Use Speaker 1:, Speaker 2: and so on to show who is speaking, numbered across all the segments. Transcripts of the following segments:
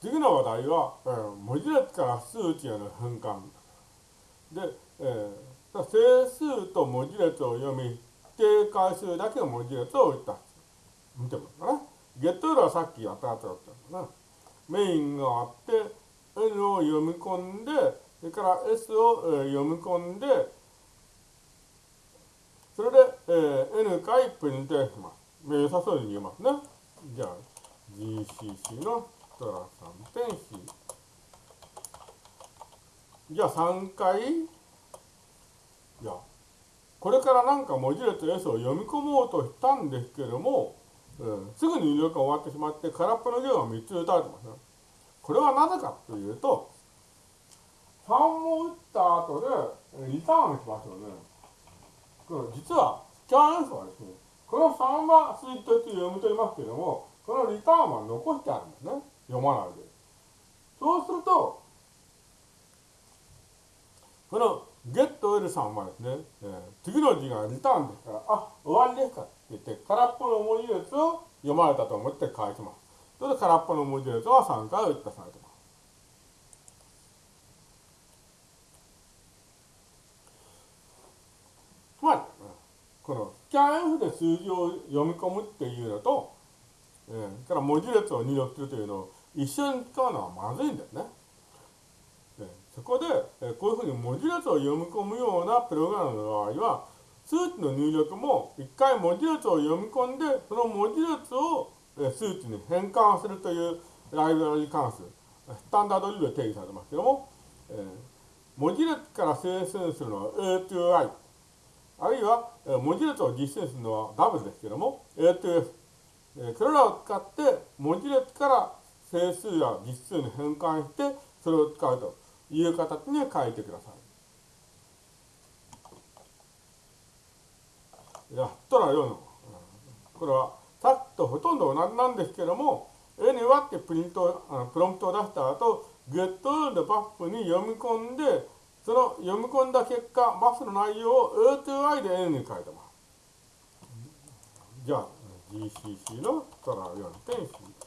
Speaker 1: 次の話題は、えー、文字列から数値への変換。で、えー、整数と文字列を読み、定回数だけの文字列を打った。見てもらうかな。ゲットルはさっきやったやつだったんだな。メインがあって、N を読み込んで、それから S を、えー、読み込んで、それで、えー、N 回プリントします。良さそうに見えますね。じゃあ、GCC のトラ3点 C。じゃあ3回、いや、これからなんか文字列 S を読み込もうとしたんですけども、うん、すぐに入力が終わってしまって空っぽの行が3つ打たれてますね。これはなぜかというと、3も打った後でリターンしますよね。これ実は、スキャン S はですね、この3はスイッチとして読み取りますけども、このリターンは残してあるんですね。読まないで。そうすると、このゲット L さんはですね、えー、次の字がリターンですから、あ、終わりですかって言って、空っぽの文字列を読まれたと思って返します。それで空っぽの文字列は3回打ったされてます。つまり、このスキャン F で数字を読み込むっていうのと、えー、から文字列を入力するというのを一緒に使うのはまずいんだよね。そこで、えこういうふうに文字列を読み込むようなプログラムの場合は、数値の入力も一回文字列を読み込んで、その文字列を数値に変換するというライブラリ関数、スタンダードリルで定義されますけども、えー、文字列から生成するのは A to I、あるいは、文字列を実践するのは W ですけども、A to F、これらを使って文字列から整数や実数に変換して、それを使うという形に書いてください。やったらよの。これはさっきとほとんど同じなんですけども、N はってプリント、あのプロンプトを出した後、get でバッフに読み込んで、その読み込んだ結果、バッフの内容を A to I で N に書いてます。じゃあ、GCC のトラ 4.C。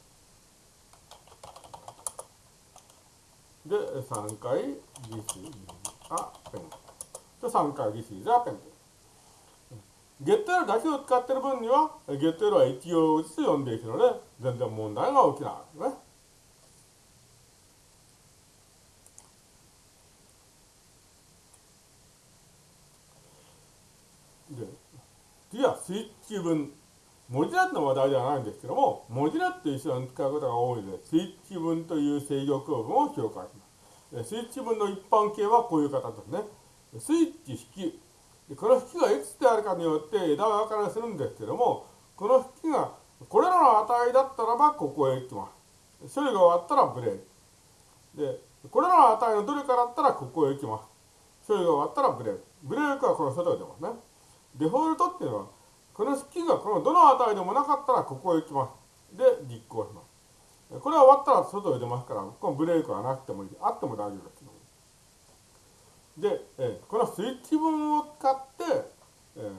Speaker 1: で、3回 GC あ、ペン。で、3回 GC ザペン。ゲット L だけを使ってる分には、ゲット L は一行ずつ読んでいくので、全然問題が起きないね。で、次はスイッチ分。文字列の話題ではないんですけども、文字列と一緒に使うことが多いので、スイッチ分という制御構文を紹介します。スイッチ分の一般形はこういう形ですね。スイッチ引き。この引きがいくつであるかによって枝分かれするんですけども、この引きがこれらの値だったらばここへ行きます。処理が終わったらブレーキ。で、これらの値のどれかだったらここへ行きます。処理が終わったらブレーキ。ブレーキはこの外へ出ますね。デフォルトっていうのは、この式がこのどの値でもなかったらここへ行きます。で、実行します。これは終わったら外へ出ますから、このブレーキはなくてもいい。あっても大丈夫です。で、えこのスイッチ文を使って、え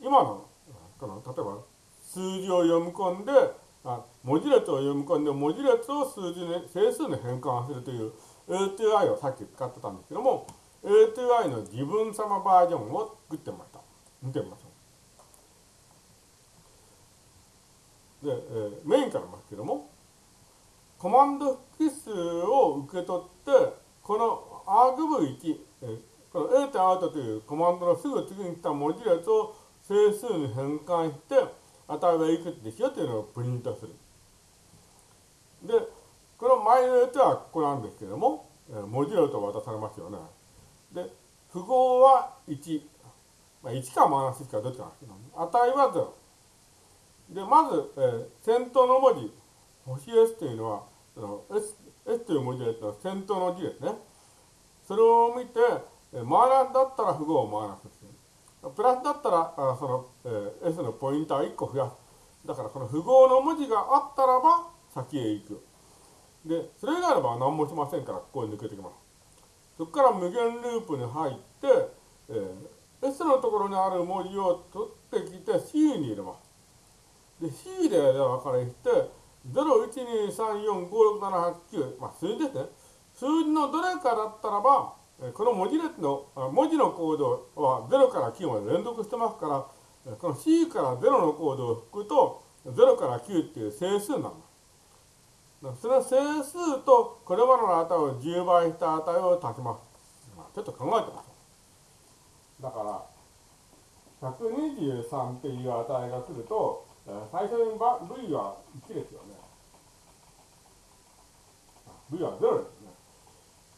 Speaker 1: 今のこの例えば数字を読み込んであ文字列を読み込んで文字列を数字に整数に変換するという A2I をさっき使ってたんですけども A2I の自分様バージョンを作ってました見てみましょうで、えー、メインからますけどもコマンド引数を受け取ってこの argv1 えこの A とアウトというコマンドのすぐ次に来た文字列を整数に変換して、値はいくつでしょというのをプリントする。で、このマイルとはここなんですけども、え文字列と渡されますよね。で、符号は1。まあ、1かマイナス1かどっちかなんですけど、値は0。で、まず、えー、先頭の文字、星 S というのは、その S, S という文字列の先頭の字ですね。それを見て、マイナスだったら符号をマイナスする。プラスだったら、あその、えー、S のポインター1個増やす。だからこの符号の文字があったらば先へ行く。で、それ以外の場合は何もしませんから、ここに抜けてきます。そこから無限ループに入って、えー、S のところにある文字を取ってきて C に入れます。で、C で分かれして、012345678まあ数字ですね。数字のどれかだったらばこの文字列の文字のコードは0から9まで連続してますからこの C から0のコードを引くと0から9っていう整数になりますその整数とこれまでの値を10倍した値を足します、まあ、ちょっと考えてますだから123っていう値が来ると最初に V は1ですよね。V は0ですね。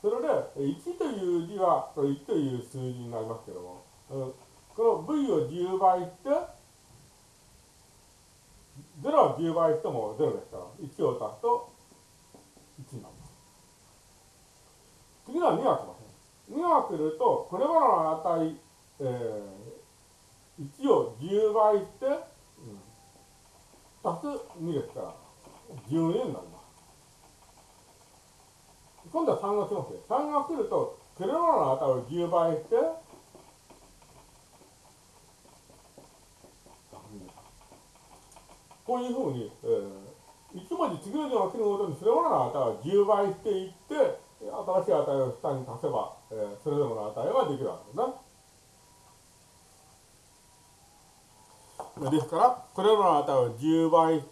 Speaker 1: それで1という字はこれ1という数字になりますけどもこの V を10倍して0は10倍しても0ですから1を足すと1になります。次は2が来ます2が来るとこれまでの値、えー、1を10倍して、2ですから12になります。今度は3が来ますよ3が来るとこれまでの値を10倍して。こういうふうに、えー、1文字次の字が来るごとにそれぞれの値を10倍していって、新しい値を下に足せば、えー、それぞれの値ができるわけですね。ですから、これらの値を10倍して、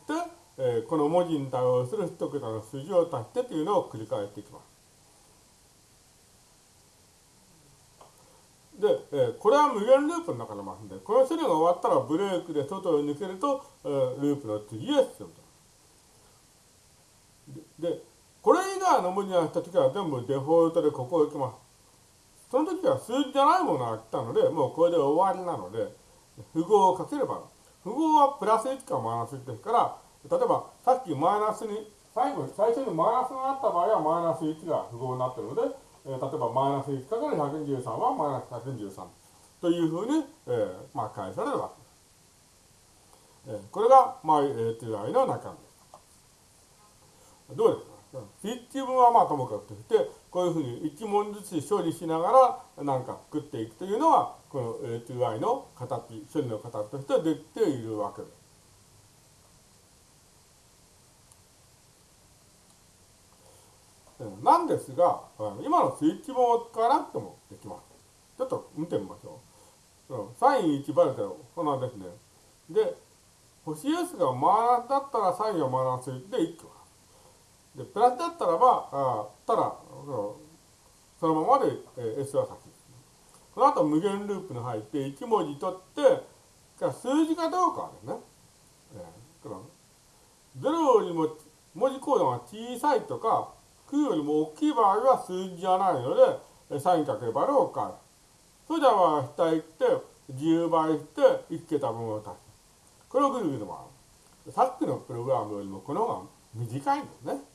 Speaker 1: えー、この文字に対応する一桁の数字を足してというのを繰り返していきます。で、えー、これは無限ループの中のますんで、この処理が終わったらブレークで外を抜けると、えー、ループの次へ進むと。で、これ以外の文字が来たときは全部デフォルトでここを行きます。その時は数字じゃないものが来たので、もうこれで終わりなので、符号をかければ、符号はプラス1かマイナス1ですから、例えばさっきマイナスに、最後、最初にマイナスがあった場合はマイナス1が符号になっているので、えー、例えばマイナス1かける123はマイナス113というふうに、えー、まあ、返されるわけです。えー、これが MyATI の中身です。どうですか？スイッチ分はまあともかくとして、こういうふうに一問ずつ処理しながら何か作っていくというのは、この A2i の形、処理の形としてできているわけです。なんですが、今のスイッチ本を使わなくてもできます。ちょっと見てみましょう。サイン1バルテロ、こんなですね。で、星 S がマイナスだったらサインはマイナス1で1個。で、プラスだったらば、あただ、そのままで、え S は先です、ね。この後無限ループに入って1文字取って、数字かどうかですね。えー、0よりも文字コードが小さいとか、9よりも大きい場合は数字じゃないので、サインかけるバルを変える。それでは下行って、10倍して1桁分を足す。これをぐるぐる回る。さっきのプログラムよりもこの方が短いんですね。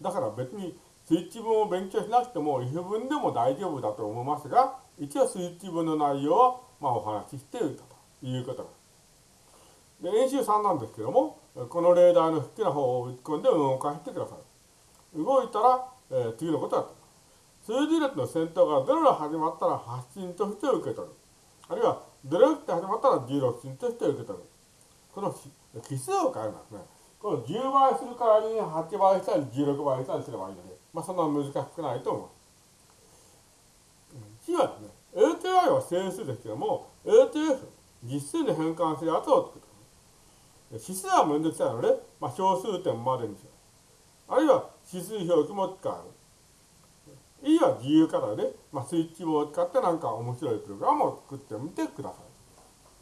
Speaker 1: だから別にスイッチ文を勉強しなくても if 文でも大丈夫だと思いますが、一応スイッチ文の内容をまあお話ししているということです。で、演習3なんですけども、このレーダーの好きな方を打ち込んで動かしてください。動いたら、えー、次のことだと。数字列の先頭が0で始まったら発信として受け取る。あるいは0って始まったら16進として受け取る。この奇数を変えますね。この10倍する代わりに8倍したり16倍したりすればいいので、まあそんな難しくないと思う。C はですね、ATI は整数ですけども、ATF、実数に変換するやつを作る。指数はめんどくさいので、まあ、小数点までにする。あるいは指数表記も使える。E は自由課題で、まあ、スイッチを使ってなんか面白いプログラムを作ってみてください。